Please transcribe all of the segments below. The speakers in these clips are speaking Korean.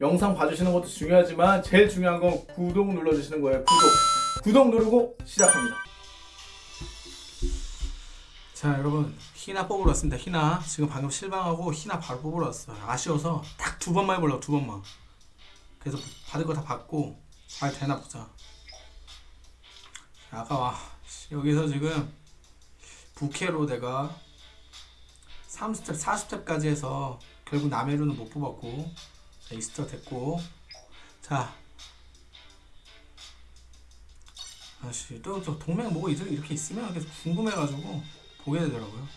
영상 봐주시는 것도 중요하지만 제일 중요한 건 구독 눌러주시는 거예요. 구독. 구독 누르고 시작합니다. 자 여러분. 희나 뽑으러 왔습니다. 희나. 지금 방금 실망하고 희나 바로 뽑으러 왔어요. 아쉬워서 딱 두 번만 해보려고 두 번만. 그래서 받을 거 다 받고 잘 되나 보자. 아까 와. 여기서 지금 부캐로 내가 3스텝 4스텝까지 해서 결국 남해루는 못 뽑았고 자, 이스터 됐고 자 아씨 또, 또 동맹 뭐가 이렇게 이렇게 있으면 계속 궁금해가지고 보게 되더라고요.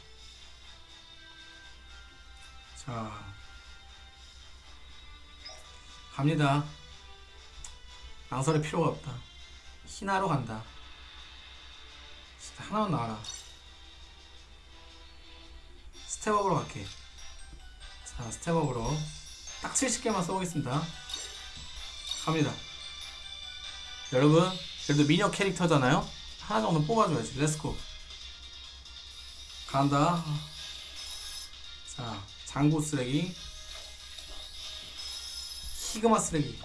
자, 갑니다. 망설일 필요가 없다. 희나로 간다. 진짜 하나만 나와라. step up으로 갈게. 자, step up으로 딱 70개만 써보겠습니다. 갑니다. 여러분, 그래도 미녀 캐릭터잖아요? 하나 정도 뽑아줘야지. let's go. 간다. 자, 장구 쓰레기. 히그마 쓰레기.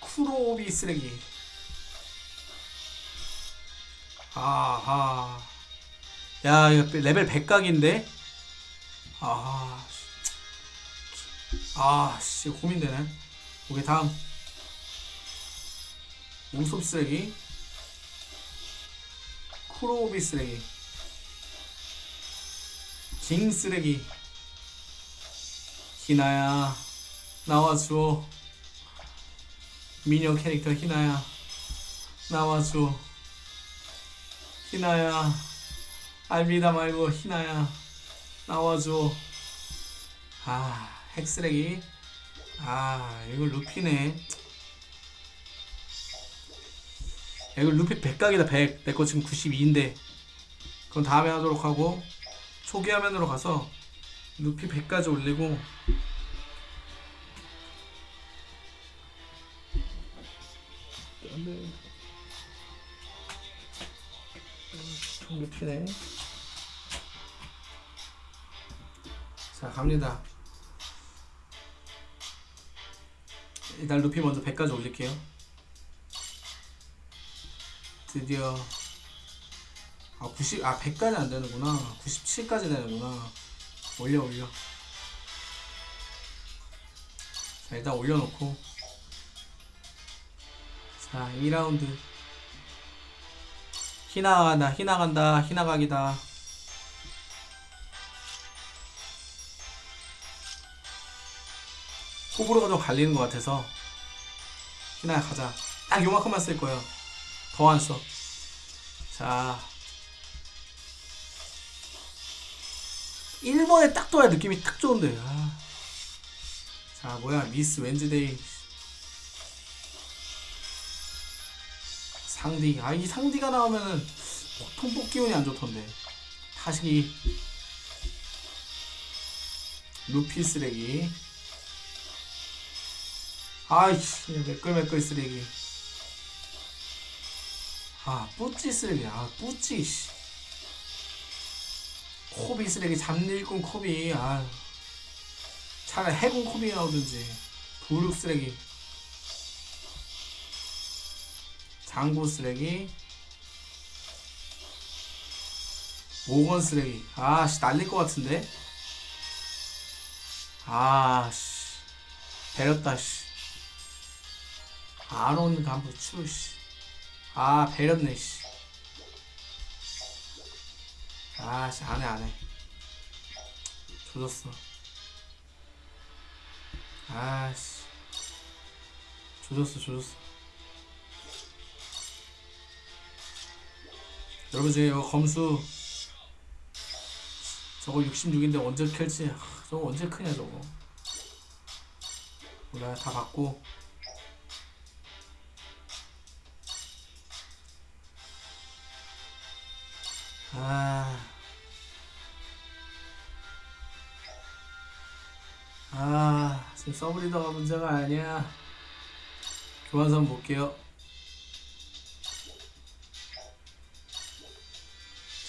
쿠로비 쓰레기. 아하. 야, 이거 레벨 100각인데? 아, 씨. 아, 씨, 고민되네. 오케이, 다음. 우섭 쓰레기. 쿠로비 쓰레기 징 쓰레기 희나야 나와줘 미녀 캐릭터 희나야 나와줘 희나야 알비다 말고 희나야 나와줘. 아 핵쓰레기. 아 이거 루피네. 야, 이거 루피 100각이다 100 내 거 지금 92인데. 그건 다음에 하도록 하고 초기 화면으로 가서 루피 100까지 올리고. 안돼. 루피네. 자 갑니다. 일단 루피 먼저 100까지 올릴게요. 드디어. 아 90, 아 100까지 안 되는구나. 97까지 되는구나. 올려 올려. 자 일단 올려놓고. 자 2라운드. 희나 간다 희나 간다. 희나 각이다 호불호가 좀 갈리는 것 같아서 희나야 가자. 딱 요만큼만 쓸 거예요. 더 안 써. 자. 1번에 딱 둬야 느낌이 딱 좋은데. 아. 자 뭐야. 미스 웬즈데이. 상디. 아 이 상디가 나오면은 보통 뽑기 운이 안 좋던데. 타시기 루피 쓰레기 아이씨 매끌매끌 쓰레기. 아 뿌찌 쓰레기. 아 뿌찌 씨. 코비 쓰레기 잡일꾼 코비. 아 차라리 해군 코비 나오든지. 부룩 쓰레기. 장구 쓰레기. 모건 쓰레기. 아씨 날릴 것 같은데? 아씨. 배렸다 씨 아론 간부 추 씨. 아 배렸네 씨. 아 씨 안 해 안 해. 조졌어. 아 씨. 조졌어 조졌어. 여러분 지금 이거 검수. 저거 66인데 언제 켤지? 하, 저거 언제 크냐 저거? 몰라 다 받고 아... 아... 지금 서브리더가 문제가 아니야. 교환선 볼게요.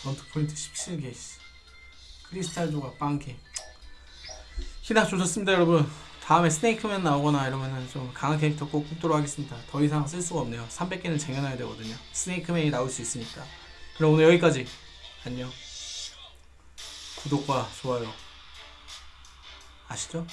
전투 포인트 17개. 크리스탈 조각 빵개 희낙 조졌습니다 여러분. 다음에 스네이크맨 나오거나 이러면은 좀 강한 캐릭터 꼭 뽑도록 하겠습니다. 더 이상 쓸 수가 없네요. 300개는 쟁여놔야 되거든요. 스네이크맨이 나올 수 있으니까. 그럼 오늘 여기까지. 안녕 구독과 좋아요 아시죠?